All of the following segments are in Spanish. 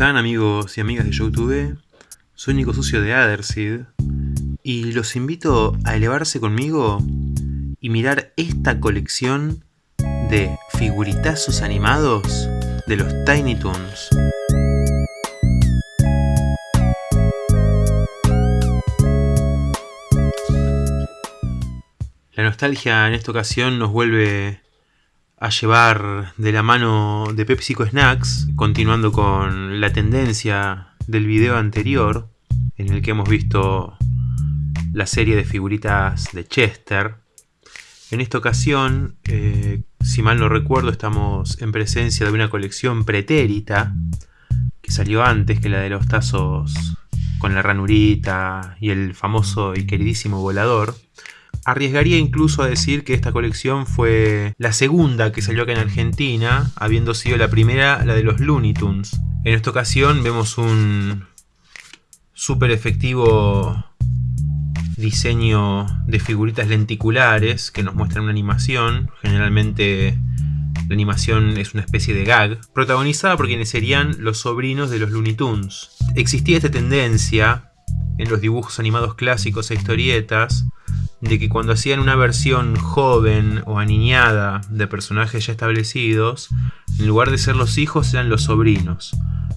están amigos y amigas de YouTube? Soy Nico Sucio de Adersid y los invito a elevarse conmigo y mirar esta colección de figuritazos animados de los Tiny Toons. La nostalgia en esta ocasión nos vuelve a llevar de la mano de PepsiCo Snacks, continuando con la tendencia del video anterior, en el que hemos visto la serie de figuritas de Chester. En esta ocasión, eh, si mal no recuerdo, estamos en presencia de una colección pretérita, que salió antes que la de los tazos con la ranurita y el famoso y queridísimo volador. Arriesgaría incluso a decir que esta colección fue la segunda que salió acá en Argentina, habiendo sido la primera la de los Looney Tunes. En esta ocasión vemos un súper efectivo diseño de figuritas lenticulares que nos muestran una animación, generalmente la animación es una especie de gag, protagonizada por quienes serían los sobrinos de los Looney Tunes. Existía esta tendencia en los dibujos animados clásicos e historietas de que cuando hacían una versión joven o aniñada de personajes ya establecidos, en lugar de ser los hijos eran los sobrinos.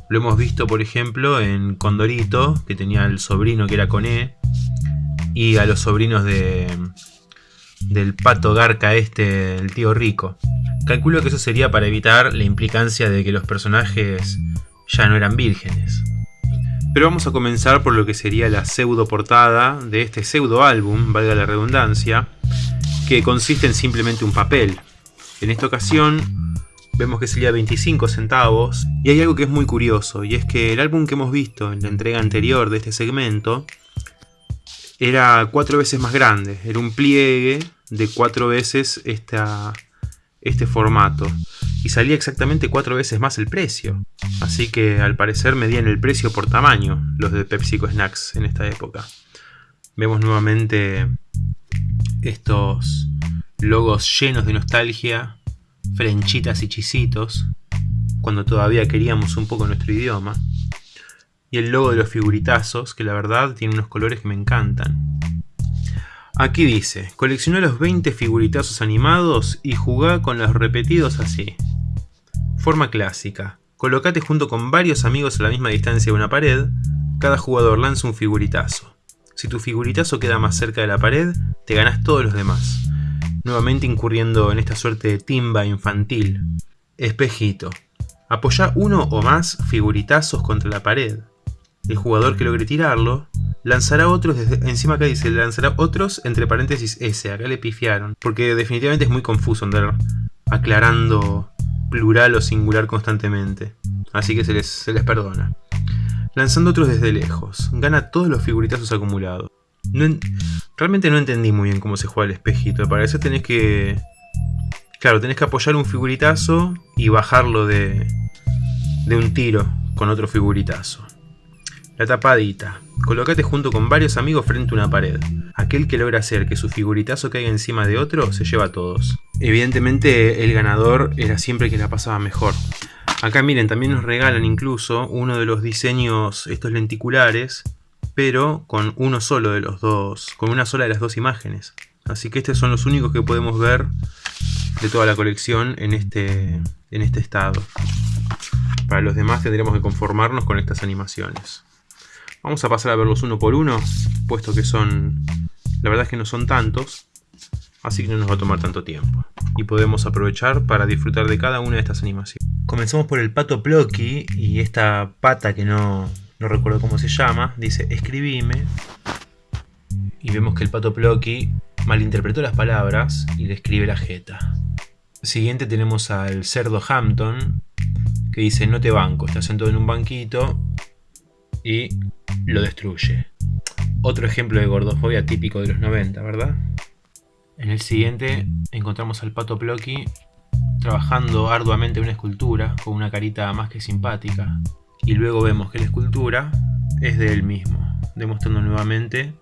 Lo hemos visto por ejemplo en Condorito, que tenía el sobrino que era Coné, y a los sobrinos de del pato garca este, el tío rico. Calculo que eso sería para evitar la implicancia de que los personajes ya no eran vírgenes. Pero vamos a comenzar por lo que sería la pseudo portada de este pseudo álbum, valga la redundancia, que consiste en simplemente un papel. En esta ocasión vemos que sería 25 centavos y hay algo que es muy curioso y es que el álbum que hemos visto en la entrega anterior de este segmento era cuatro veces más grande, era un pliegue de cuatro veces este formato y salía exactamente cuatro veces más el precio. Así que al parecer medían el precio por tamaño los de PepsiCo Snacks en esta época. Vemos nuevamente estos logos llenos de nostalgia, frenchitas y chisitos, cuando todavía queríamos un poco nuestro idioma. Y el logo de los figuritazos, que la verdad tiene unos colores que me encantan. Aquí dice, colecciona los 20 figuritazos animados y jugá con los repetidos así. Forma clásica. Colocate junto con varios amigos a la misma distancia de una pared, cada jugador lanza un figuritazo. Si tu figuritazo queda más cerca de la pared, te ganas todos los demás. Nuevamente incurriendo en esta suerte de timba infantil. Espejito. Apoya uno o más figuritazos contra la pared. El jugador que logre tirarlo lanzará otros, desde, encima acá dice, lanzará otros entre paréntesis S, acá le pifiaron, porque definitivamente es muy confuso andar aclarando plural o singular constantemente, así que se les, se les perdona. Lanzando otros desde lejos, gana todos los figuritazos acumulados. realmente no entendí muy bien cómo se juega el espejito, para eso tenés que... Claro, tenés que apoyar un figuritazo y bajarlo de, de un tiro con otro figuritazo. La tapadita. Colócate junto con varios amigos frente a una pared. Aquel que logra hacer que su figuritazo caiga encima de otro, se lleva a todos. Evidentemente el ganador era siempre quien la pasaba mejor. Acá miren, también nos regalan incluso uno de los diseños, estos lenticulares, pero con uno solo de los dos, con una sola de las dos imágenes. Así que estos son los únicos que podemos ver de toda la colección en este, en este estado. Para los demás tendremos que conformarnos con estas animaciones. Vamos a pasar a verlos uno por uno, puesto que son... La verdad es que no son tantos, así que no nos va a tomar tanto tiempo. Y podemos aprovechar para disfrutar de cada una de estas animaciones. Comenzamos por el pato Plocky y esta pata que no, no recuerdo cómo se llama, dice escribime. Y vemos que el pato Plocky malinterpretó las palabras y le escribe la jeta. Siguiente tenemos al cerdo Hampton, que dice no te banco, está sentado en un banquito y lo destruye. Otro ejemplo de gordofobia típico de los 90, ¿verdad? En el siguiente encontramos al pato Plocky trabajando arduamente una escultura con una carita más que simpática. Y luego vemos que la escultura es de él mismo, demostrando nuevamente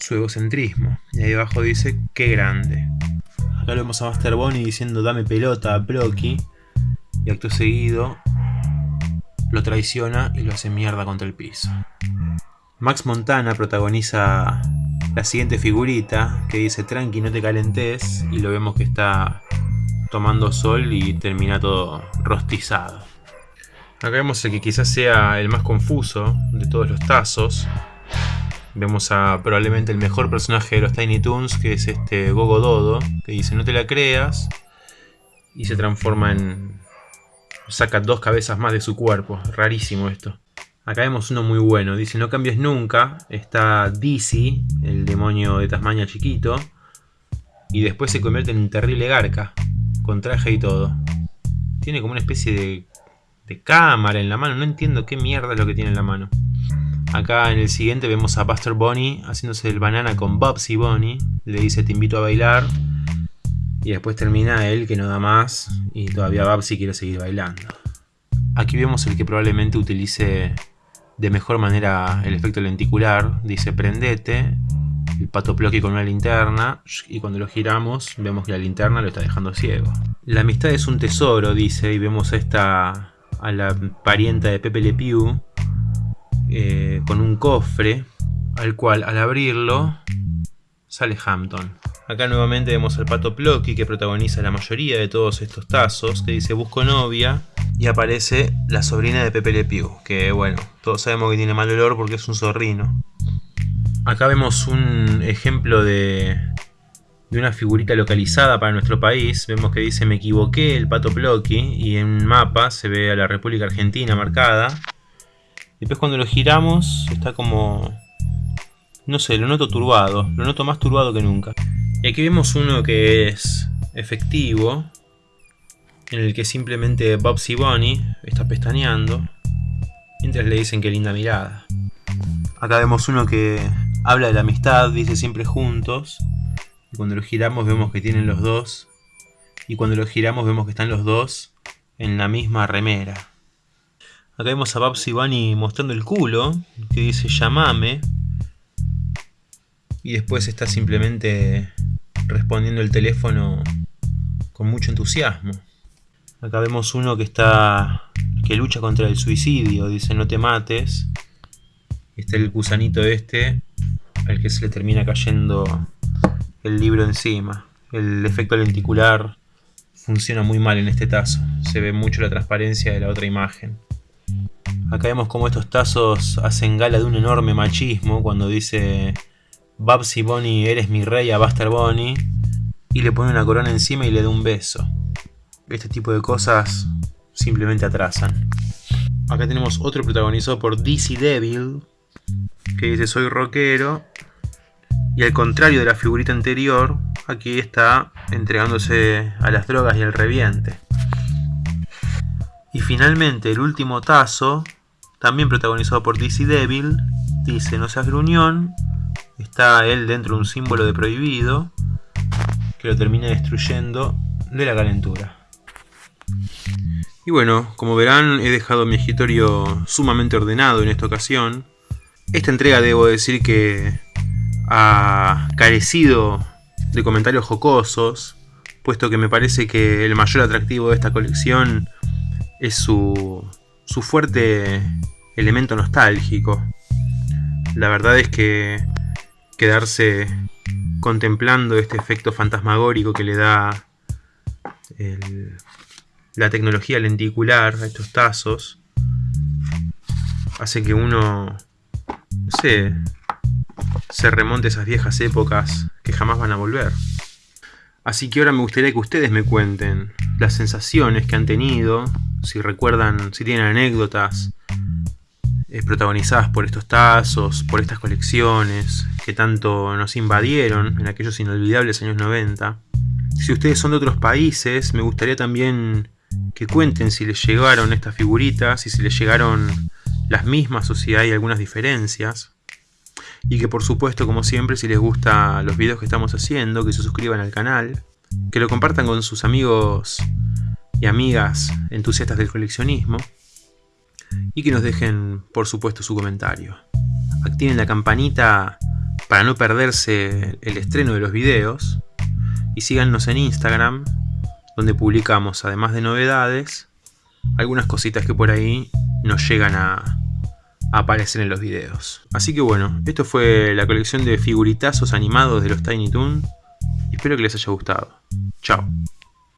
su egocentrismo. Y ahí abajo dice, ¡qué grande! Acá lo vemos a Master Bonnie diciendo, dame pelota a Plocky. Y acto seguido lo traiciona y lo hace mierda contra el piso. Max Montana protagoniza la siguiente figurita que dice tranqui no te calentes y lo vemos que está tomando sol y termina todo rostizado. Acá vemos el que quizás sea el más confuso de todos los tazos. Vemos a probablemente el mejor personaje de los Tiny Toons, que es este Gogo Dodo, que dice no te la creas, y se transforma en... saca dos cabezas más de su cuerpo, rarísimo esto. Acá vemos uno muy bueno, dice no cambies nunca, está Dizzy, el demonio de Tasmania chiquito, y después se convierte en un terrible garca, con traje y todo. Tiene como una especie de de cámara en la mano. No entiendo qué mierda es lo que tiene en la mano. Acá en el siguiente vemos a Buster Bunny haciéndose el banana con Bubsy Bunny. Le dice te invito a bailar. Y después termina él que no da más. Y todavía Bubsy quiere seguir bailando. Aquí vemos el que probablemente utilice de mejor manera el efecto lenticular. Dice prendete. El pato Plocky con una linterna. Y cuando lo giramos vemos que la linterna lo está dejando ciego. La amistad es un tesoro, dice. Y vemos a esta a la parienta de Pepe Le Pew eh, con un cofre al cual al abrirlo sale Hampton. Acá nuevamente vemos al pato Plocky que protagoniza la mayoría de todos estos tazos, que dice busco novia y aparece la sobrina de Pepe Le Pew, que bueno, todos sabemos que tiene mal olor porque es un zorrino. Acá vemos un ejemplo de, una figurita localizada para nuestro país. Vemos que dice me equivoqué el pato Plocky y en un mapa se ve a la República Argentina marcada. Después cuando lo giramos está como... No sé, lo noto turbado, lo noto más turbado que nunca. Y aquí vemos uno que es efectivo, en el que simplemente Bobsy Bunny está pestañeando, mientras le dicen que linda mirada. Acá vemos uno que habla de la amistad, dice siempre juntos, cuando lo giramos vemos que tienen los dos. Y cuando lo giramos vemos que están los dos en la misma remera. Acá vemos a Babs Bunny mostrando el culo, que dice llamame. Y después está simplemente respondiendo el teléfono con mucho entusiasmo. Acá vemos uno que está que lucha contra el suicidio, dice no te mates. Está el gusanito este, al que se le termina cayendo el libro encima. El efecto lenticular funciona muy mal en este tazo. Se ve mucho la transparencia de la otra imagen. Acá vemos cómo estos tazos hacen gala de un enorme machismo cuando dice Babsy Bonnie, eres mi rey a Buster Bonnie y le pone una corona encima y le da un beso. Este tipo de cosas simplemente atrasan. Acá tenemos otro protagonizado por DC Devil que dice soy rockero y al contrario de la figurita anterior, aquí está entregándose a las drogas y al reviente. Y finalmente el último tazo, también protagonizado por DC Devil, dice no seas gruñón, está él dentro de un símbolo de prohibido, que lo termina destruyendo de la calentura. Y bueno, como verán he dejado mi escritorio sumamente ordenado en esta ocasión. Esta entrega debo decir que ha carecido de comentarios jocosos, puesto que me parece que el mayor atractivo de esta colección es su, su fuerte elemento nostálgico. La verdad es que quedarse contemplando este efecto fantasmagórico que le da la tecnología lenticular a estos tazos hace que uno, no sé, se remonte a esas viejas épocas que jamás van a volver. Así que ahora me gustaría que ustedes me cuenten las sensaciones que han tenido, si recuerdan, si tienen anécdotas eh, protagonizadas por estos tazos, por estas colecciones que tanto nos invadieron en aquellos inolvidables años 90. Si ustedes son de otros países, me gustaría también que cuenten si les llegaron estas figuritas y si les llegaron las mismas o si hay algunas diferencias. Y que por supuesto como siempre si les gustan los videos que estamos haciendo que se suscriban al canal que lo compartan con sus amigos y amigas entusiastas del coleccionismo y que nos dejen por supuesto su comentario. Activen la campanita para no perderse el estreno de los videos y síganos en Instagram donde publicamos además de novedades algunas cositas que por ahí no llegan a, a aparecer en los videos. Así que bueno, esto fue la colección de figuritazos animados de los Tiny Toon. Espero que les haya gustado. Chao.